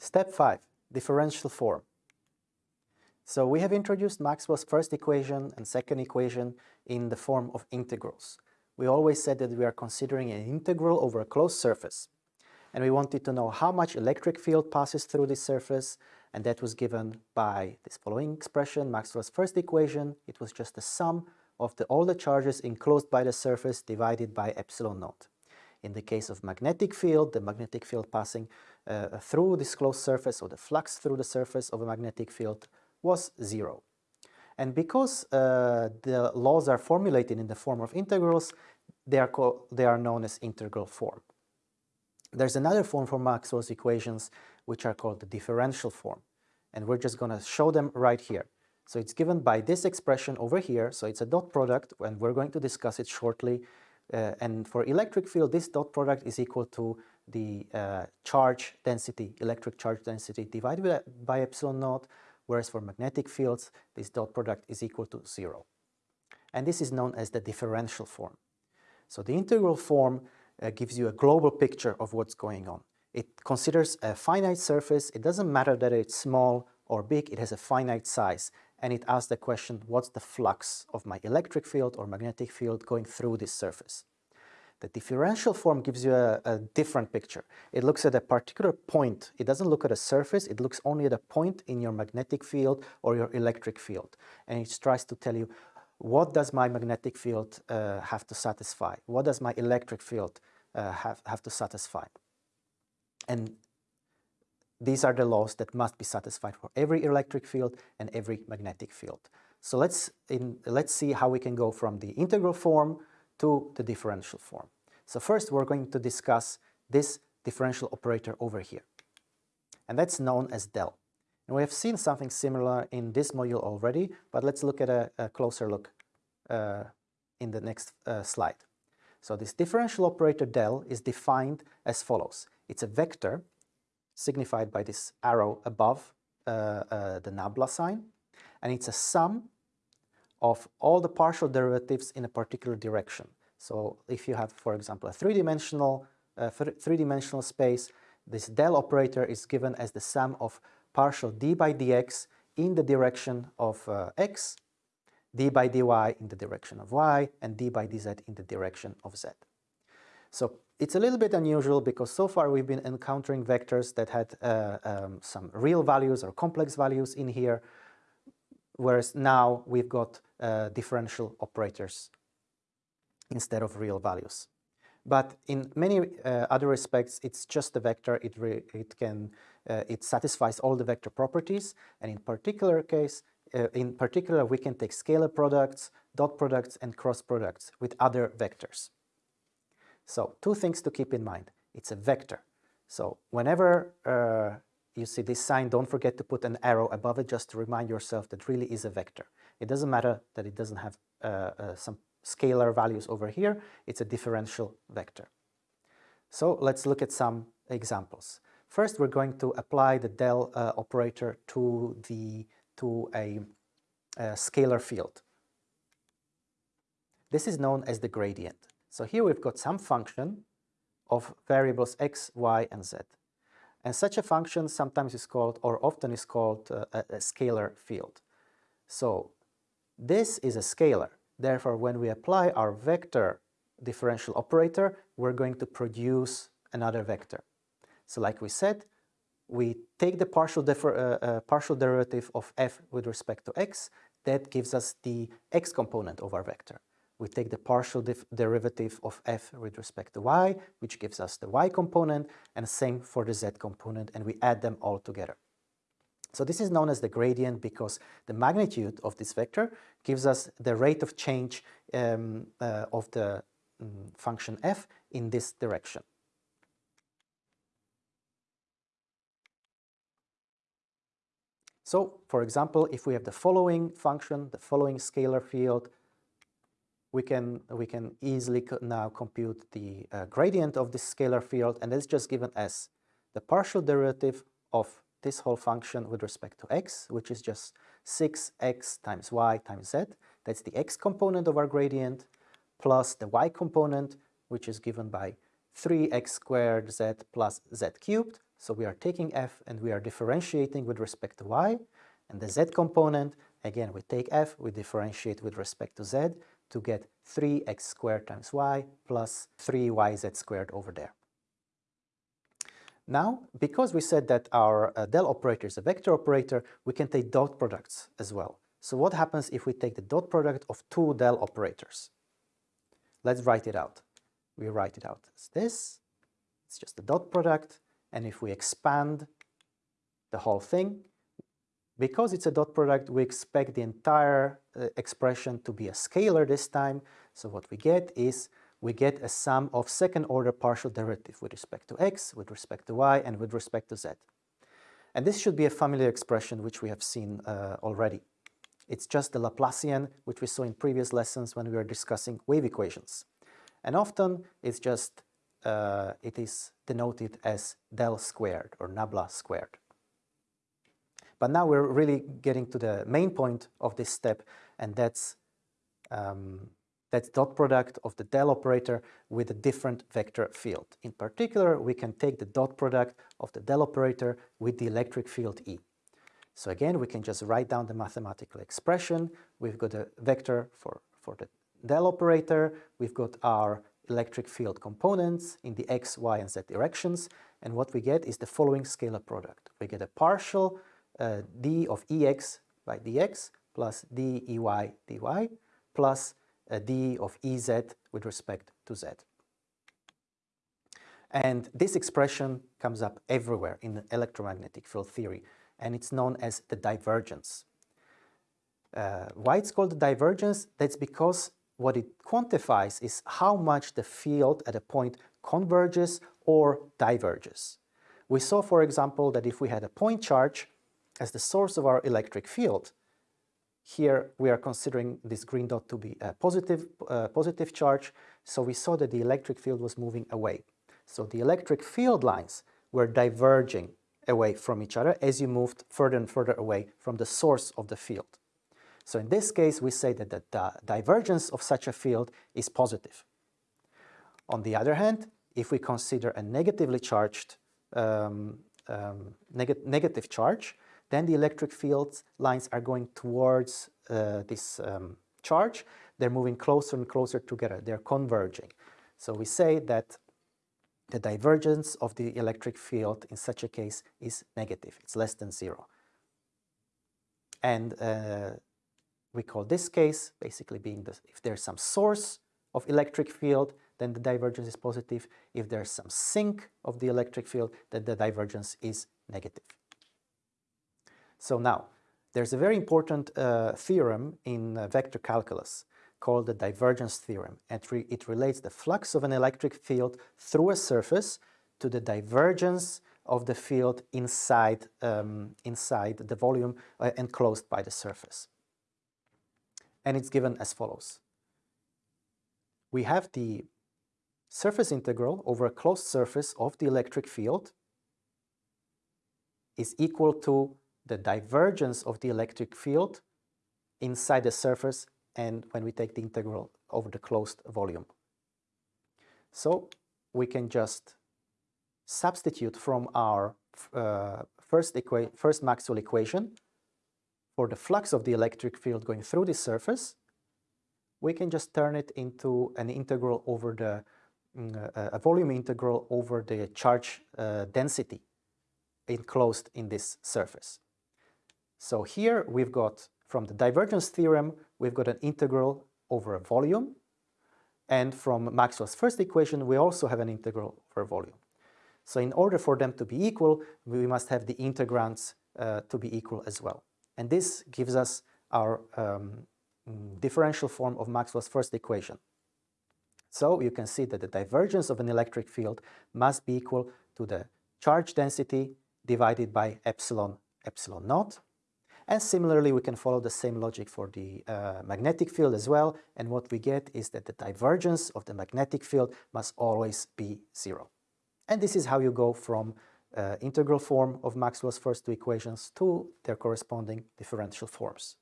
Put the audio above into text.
Step 5. Differential form. So we have introduced Maxwell's first equation and second equation in the form of integrals. We always said that we are considering an integral over a closed surface. And we wanted to know how much electric field passes through this surface, and that was given by this following expression, Maxwell's first equation. It was just the sum of the, all the charges enclosed by the surface divided by epsilon naught. In the case of magnetic field, the magnetic field passing uh, through this closed surface or the flux through the surface of a magnetic field was zero. And because uh, the laws are formulated in the form of integrals, they are, they are known as integral form. There's another form for Maxwell's equations which are called the differential form. And we're just going to show them right here. So it's given by this expression over here. So it's a dot product, and we're going to discuss it shortly. Uh, and for electric field, this dot product is equal to the uh, charge density, electric charge density divided by, by epsilon naught whereas for magnetic fields, this dot product is equal to zero. And this is known as the differential form. So the integral form uh, gives you a global picture of what's going on. It considers a finite surface. It doesn't matter that it's small or big, it has a finite size. And it asks the question, what's the flux of my electric field or magnetic field going through this surface? The differential form gives you a, a, different picture. It looks at a particular point. It doesn't look at a surface. It looks only at a point in your magnetic field or your electric field. And it tries to tell you, what does my magnetic field uh, have to satisfy? What does my electric field uh, have, have to satisfy? And these are the laws that must be satisfied for every electric field and every magnetic field. So let's, in, let's see how we can go from the integral form to the differential form. So first we're going to discuss this differential operator over here. And that's known as del. And we have seen something similar in this module already, but let's look at a, a closer look uh, in the next uh, slide. So this differential operator del is defined as follows. It's a vector signified by this arrow above uh, uh the nabla sign, and it's a sum of all the partial derivatives in a particular direction. So if you have, for example, a three-dimensional uh, three-dimensional space, this del operator is given as the sum of partial d by dx in the direction of uh, x, d by dy in the direction of y, and d by dz in the direction of z. So it's a little bit unusual because so far we've been encountering vectors that had uh, um, some real values or complex values in here, whereas now we've got uh, differential operators instead of real values. But in many uh, other respects, it's just a vector. It, it can uh, it satisfies all the vector properties, and in particular case, uh, in particular, we can take scalar products, dot products, and cross products with other vectors. So two things to keep in mind. It's a vector. So whenever uh, you see this sign, don't forget to put an arrow above it just to remind yourself that really is a vector. It doesn't matter that it doesn't have uh, uh, some scalar values over here, it's a differential vector. So let's look at some examples. First, we're going to apply the del uh, operator to, the, to a, a scalar field. This is known as the gradient. So here we've got some function of variables x, y, and z. And such a function sometimes is called, or often is called, uh, a, a scalar field. So this is a scalar. Therefore, when we apply our vector differential operator, we're going to produce another vector. So like we said, we take the partial, uh, uh, partial derivative of f with respect to x. That gives us the x component of our vector. We take the partial derivative of f with respect to y, which gives us the y component, and same for the z component, and we add them all together. So this is known as the gradient because the magnitude of this vector gives us the rate of change um, uh, of the um, function f in this direction. So, for example, if we have the following function, the following scalar field, we can, we can easily co now compute the uh, gradient of this scalar field, and it's just given as the partial derivative of this whole function with respect to x, which is just 6x times y times z. That's the x component of our gradient, plus the y component, which is given by 3x squared z plus z cubed, so we are taking f and we are differentiating with respect to y, and the z component, again, we take f, we differentiate with respect to z to get 3x squared times y plus 3yz squared over there. Now, because we said that our uh, del operator is a vector operator, we can take dot products as well. So what happens if we take the dot product of two del operators? Let's write it out. We write it out as this. It's just the dot product. And if we expand the whole thing, because it's a dot product, we expect the entire uh, expression to be a scalar this time. So what we get is we get a sum of second order partial derivative with respect to x, with respect to y, and with respect to z. And this should be a familiar expression which we have seen uh, already. It's just the Laplacian, which we saw in previous lessons when we were discussing wave equations. And often it's just, uh, it is denoted as del squared or nabla squared. But now we're really getting to the main point of this step, and that's um, that's dot product of the del operator with a different vector field. In particular, we can take the dot product of the del operator with the electric field E. So again, we can just write down the mathematical expression. We've got a vector for, for the del operator. We've got our electric field components in the x, y, and z directions. And what we get is the following scalar product. We get a partial uh, d of ex by dx plus d ey dy plus d of ez with respect to z. And this expression comes up everywhere in electromagnetic field theory and it's known as the divergence. Uh, why it's called the divergence? That's because what it quantifies is how much the field at a point converges or diverges. We saw, for example, that if we had a point charge as the source of our electric field, here we are considering this green dot to be a positive, uh, positive charge, so we saw that the electric field was moving away. So the electric field lines were diverging away from each other as you moved further and further away from the source of the field. So in this case, we say that the divergence of such a field is positive. On the other hand, if we consider a negatively charged um, um, neg negative charge, then the electric field lines are going towards uh, this um, charge. They're moving closer and closer together. They're converging. So we say that the divergence of the electric field in such a case is negative. It's less than zero. And uh, we call this case basically being the, if there's some source of electric field, then the divergence is positive. If there's some sink of the electric field, then the divergence is negative. So now, there's a very important uh, theorem in uh, vector calculus called the divergence theorem. It, re it relates the flux of an electric field through a surface to the divergence of the field inside, um, inside the volume uh, enclosed by the surface. And it's given as follows. We have the surface integral over a closed surface of the electric field is equal to the divergence of the electric field inside the surface and when we take the integral over the closed volume. So we can just substitute from our uh, first, first Maxwell equation for the flux of the electric field going through the surface, we can just turn it into an integral over the, mm, uh, a volume integral over the charge uh, density enclosed in this surface. So here we've got from the divergence theorem, we've got an integral over a volume. And from Maxwell's first equation, we also have an integral over volume. So in order for them to be equal, we must have the integrands uh, to be equal as well. And this gives us our um, differential form of Maxwell's first equation. So you can see that the divergence of an electric field must be equal to the charge density divided by epsilon epsilon naught and similarly, we can follow the same logic for the uh, magnetic field as well. And what we get is that the divergence of the magnetic field must always be zero. And this is how you go from uh, integral form of Maxwell's first two equations to their corresponding differential forms.